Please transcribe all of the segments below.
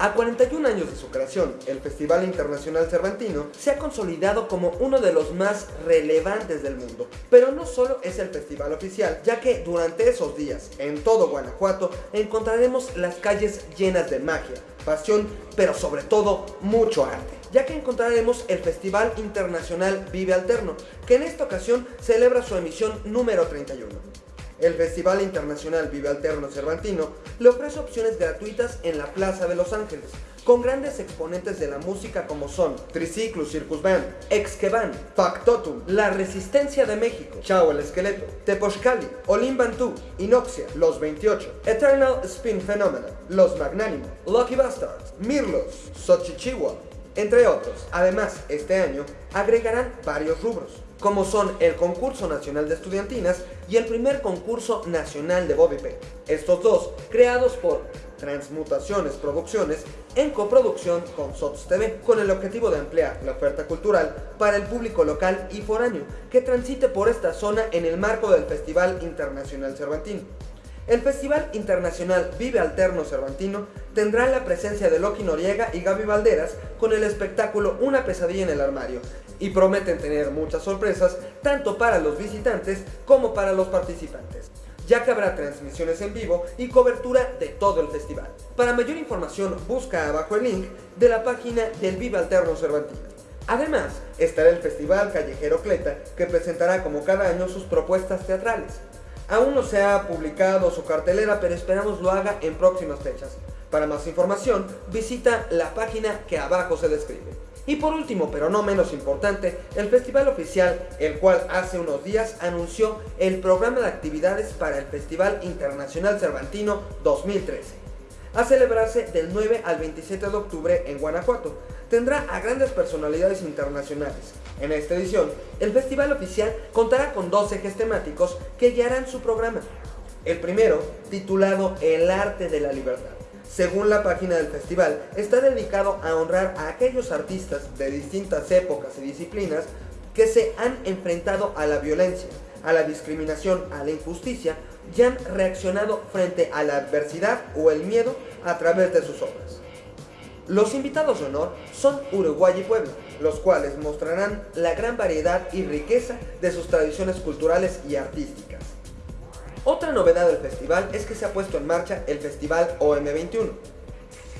A 41 años de su creación, el Festival Internacional Cervantino se ha consolidado como uno de los más relevantes del mundo. Pero no solo es el festival oficial, ya que durante esos días, en todo Guanajuato, encontraremos las calles llenas de magia, pasión, pero sobre todo mucho arte ya que encontraremos el Festival Internacional Vive Alterno, que en esta ocasión celebra su emisión número 31. El Festival Internacional Vive Alterno Cervantino le ofrece opciones gratuitas en la Plaza de Los Ángeles, con grandes exponentes de la música como son Triciclus Circus Band, Exqueban, Factotum, La Resistencia de México, Chao el Esqueleto, Tepochcali, Olim Bantú, Inoxia, Los 28, Eternal Spin Phenomena, Los Magnánimo, Lucky Bastards, Mirlos, Xochichihua, entre otros. Además, este año agregarán varios rubros como son el Concurso Nacional de Estudiantinas y el primer Concurso Nacional de Bobby Estos dos, creados por Transmutaciones Producciones en coproducción con SOTS TV, con el objetivo de ampliar la oferta cultural para el público local y foráneo que transite por esta zona en el marco del Festival Internacional Cervantino. El Festival Internacional Vive Alterno Cervantino tendrá la presencia de Loki Noriega y Gaby Valderas con el espectáculo Una pesadilla en el armario y prometen tener muchas sorpresas tanto para los visitantes como para los participantes ya que habrá transmisiones en vivo y cobertura de todo el festival. Para mayor información busca abajo el link de la página del Vive Alterno Cervantino. Además, estará el Festival Callejero Cleta, que presentará como cada año sus propuestas teatrales. Aún no se ha publicado su cartelera, pero esperamos lo haga en próximas fechas. Para más información, visita la página que abajo se describe. Y por último, pero no menos importante, el festival oficial, el cual hace unos días anunció el programa de actividades para el Festival Internacional Cervantino 2013 a celebrarse del 9 al 27 de octubre en Guanajuato. Tendrá a grandes personalidades internacionales. En esta edición, el festival oficial contará con dos ejes temáticos que guiarán su programa. El primero, titulado El arte de la libertad. Según la página del festival, está dedicado a honrar a aquellos artistas de distintas épocas y disciplinas que se han enfrentado a la violencia, a la discriminación, a la injusticia y han reaccionado frente a la adversidad o el miedo a través de sus obras. Los invitados de honor son Uruguay y Puebla, los cuales mostrarán la gran variedad y riqueza de sus tradiciones culturales y artísticas. Otra novedad del festival es que se ha puesto en marcha el Festival OM21.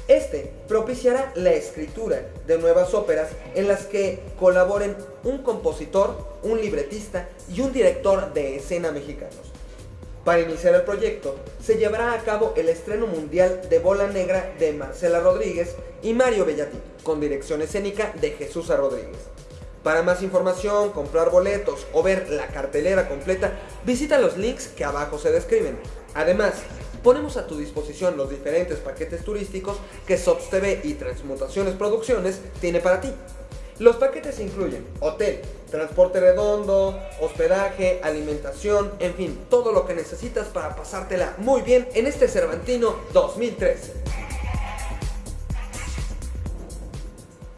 Este propiciará la escritura de nuevas óperas en las que colaboren un compositor, un libretista y un director de escena mexicanos. Para iniciar el proyecto, se llevará a cabo el estreno mundial de Bola Negra de Marcela Rodríguez y Mario Bellati, con dirección escénica de Jesús Rodríguez. Para más información, comprar boletos o ver la cartelera completa, visita los links que abajo se describen. Además, ponemos a tu disposición los diferentes paquetes turísticos que SOTS TV y Transmutaciones Producciones tiene para ti. Los paquetes incluyen hotel, transporte redondo, hospedaje, alimentación, en fin, todo lo que necesitas para pasártela muy bien en este Cervantino 2013.